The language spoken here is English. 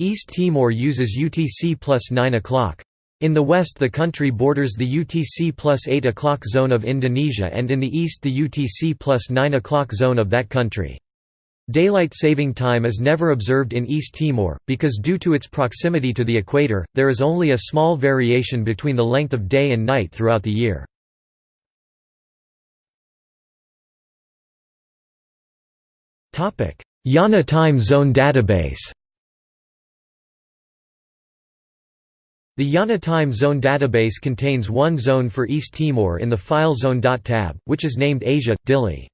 East Timor uses UTC plus 9 o'clock. In the west the country borders the UTC plus 8 o'clock zone of Indonesia and in the east the UTC plus 9 o'clock zone of that country. Daylight saving time is never observed in East Timor, because due to its proximity to the equator, there is only a small variation between the length of day and night throughout the year. IANA Time Zone Database The IANA Time Zone database contains one zone for East Timor in the FileZone.tab, which is named Asia, Dili.